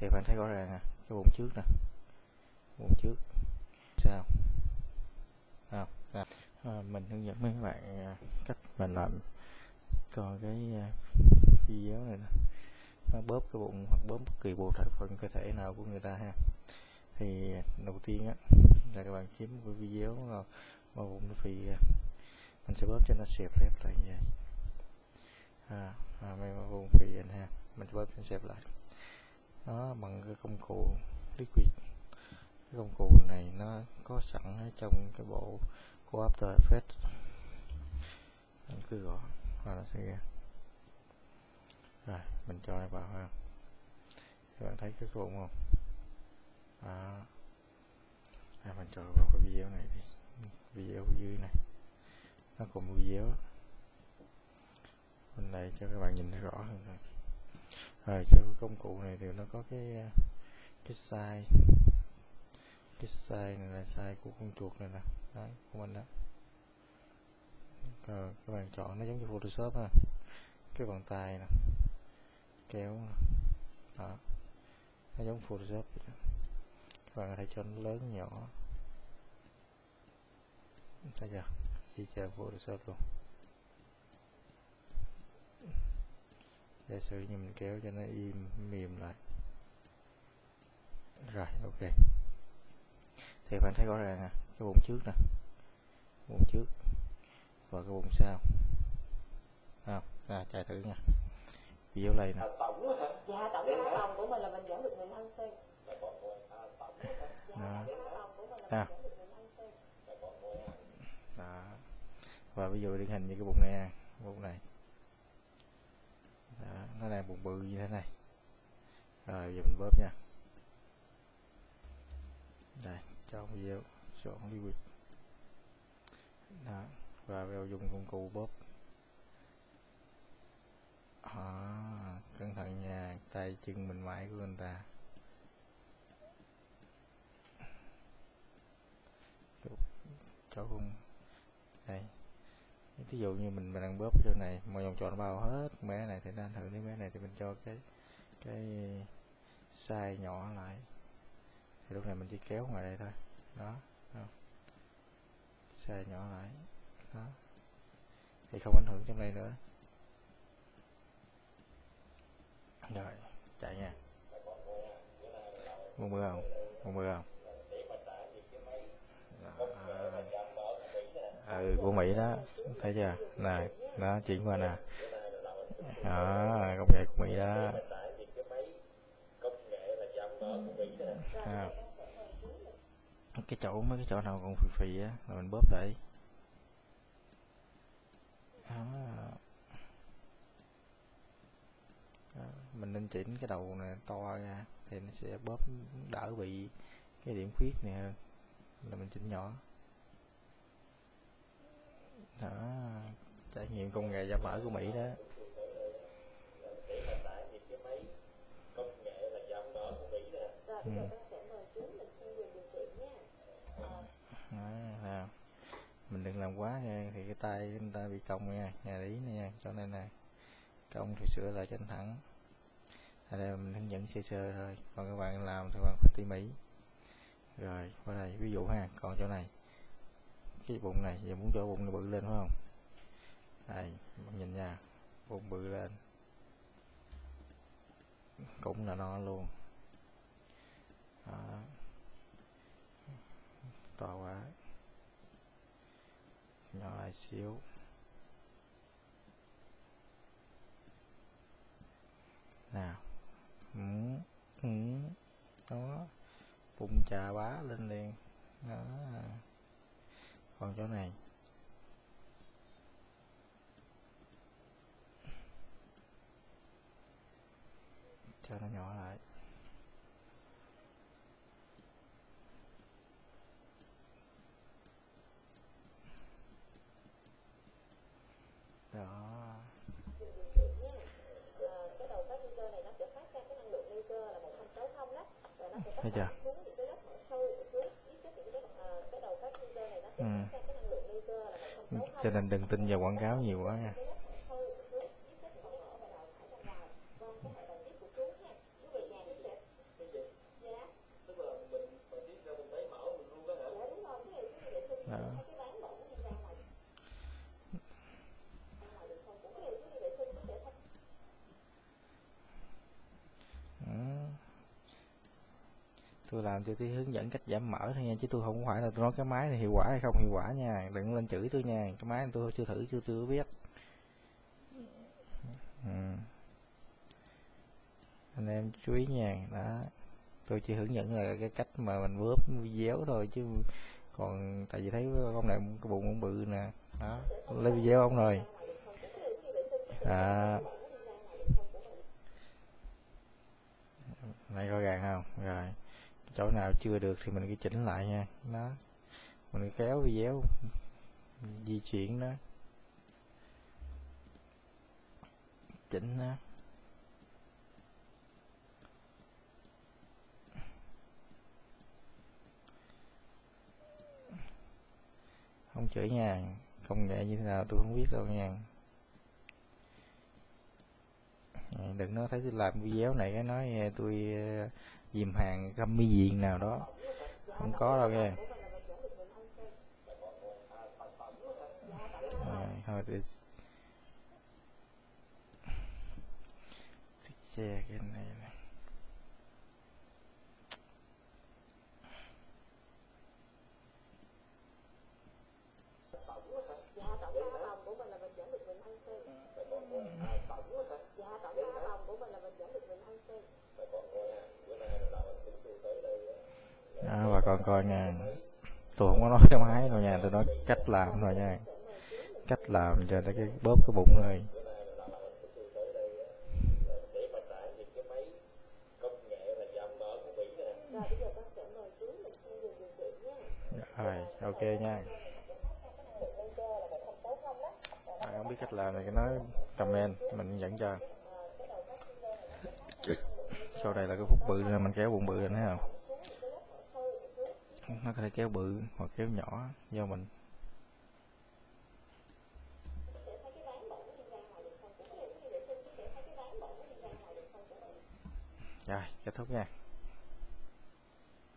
thì bạn thấy rõ ràng à cái vùng trước nè. Vùng trước. Sao? À, à, à, mình hướng dẫn mấy bạn à, cách mình làm. Coi cái à, video này nè. Nó bóp cái bụng hoặc bóp bất kỳ bộ phận cơ thể nào của người ta ha. Thì à, đầu tiên á là các bạn kiếm cái video mà, mà bụng nó phì à, mình sẽ bóp cho nó xẹp lép lại như vậy à, à mấy vùng phì anh ha mình sẽ bóp cho nó xẹp lại. Nó bằng cái công cụ liquid. Cái công cụ này nó có sẵn ở trong cái bộ của After Effects. Anh cứ gõ và nó sẽ ra rồi mình cho nó vào ha. Các bạn thấy cái bụng không? Đó à, cho vào cái video này đi. Video dưới này. Nó cùng video bên đây cho các bạn nhìn thấy rõ hơn rồi. Rồi cho công cụ này thì nó có cái cái size. Cái size này là size của con chuột này nè. Đấy của mình đó. Rồi các bạn chọn nó giống như Photoshop ha. Cái bàn tay nè. Kéo nè. Đó. Nó giống Photoshop vậy đó. các bạn có thể cho nó lớn nhỏ chang Photoshop luôn giả sử như mình kéo cho nó im mềm lại rồi ok thì bạn thấy rõ ràng à cái bụng trước nè bụng trước và cái bụng sau à, à chạy thử nha video này nè? Dạ, tổng cái phòng của mình là mình giảm được 15 cm. đó. À. mình giảm được 15 cm. đó và ví dụ điển hình như cái bụng này nè bụng này. Đó, nó đang bụng bự như thế này. Rồi giờ mình bóp nha. Đây cho video chọn liquid đó và vào dùng công cụ bóp. À, cẩn thận nha tay chân mình mãi của người ta. Chụp cho con ví dụ như mình, mình đang bóp chỗ này mà vòng tròn bao hết bé này thì đang thử hưởng bé này thì mình cho cái cái size nhỏ lại. Thì lúc này mình chỉ kéo ngoài đây thôi. Đó không? size nhỏ lại. Đó. Thì không ảnh hưởng trong đây nữa. Rồi chạy nha. Mua mưa không? Mua mưa không Đó ừ của mỹ đó. Thấy chưa? Này nó chuyển qua nè à. đó công nghệ của mỹ đó. À. cái chỗ mấy cái chỗ nào còn phì phì á là mình bóp lại. Đó, mình nên chỉnh cái đầu này to ra thì nó sẽ bóp đỡ bị cái điểm khuyết này hơn. Là mình chỉnh nhỏ đó, trải nghiệm công nghệ giảm mỡ của Mỹ đó. Ừ. mình đừng làm quá nha, thì cái tay chúng ta bị cong nha, nhà lý nha cho nên là cong thì sửa lại cho thẳng. Ở đây mình hướng dẫn sơ sơ thôi, còn các bạn làm thì bạn phải tỉ mỉ. Rồi, qua đây, ví dụ ha, còn chỗ này cái bụng này giờ muốn cho bụng nó bự lên phải không? Đây bạn nhìn nha bụng bự lên. Cũng là no luôn. Đó. to quá. Nhỏ lại xíu. Nào ừ, ừ, đó. Bụng trà bá lên liền. Đó còn chỗ này. Cho nó nhỏ lại. Đó. Ờ, cái cho nên đừng tin vào quảng cáo nhiều quá nha đó Ừ tôi làm cho tôi hướng dẫn cách giảm mỡ thôi nha, chứ tôi không phải là tôi nói cái máy này hiệu quả hay không hiệu quả nha. Đừng lên chửi tôi nha, cái máy này tôi chưa thử, chưa chưa biết. Ừ. anh em chú ý nha, đó. Tôi chỉ hướng dẫn là cái cách mà mình bóp déo thôi, chứ còn tại vì thấy con này cái bụng cũng bự nè, đó. Lấy video ông rồi. À này rõ gàng không? Rồi chỗ nào chưa được thì mình cứ chỉnh lại nha. Đó. Mình kéo video, di chuyển đó. Chỉnh đó. Không chửi nha. Công nghệ như thế nào tôi không biết đâu nha. Đừng nói thấy tôi làm video này cái nói tôi dìm hàng găm mi diện nào đó. Không có đâu nha rồi, thôi để xe cái này này. Dạ tổng của mình là mình giảm được đó bà con coi nha. Tôi không có nói cái máy đâu nha tôi nói cách làm thôi nha. Cách làm cho nó cái bóp cái bụng rồi rồi ok nha. À, không biết cách làm thì nói comment mình dẫn cho sau đây là cái phút bự nên mình kéo bụng bự lên thấy không? Nó có thể kéo bự hoặc kéo nhỏ do mình. Rồi kết thúc nha.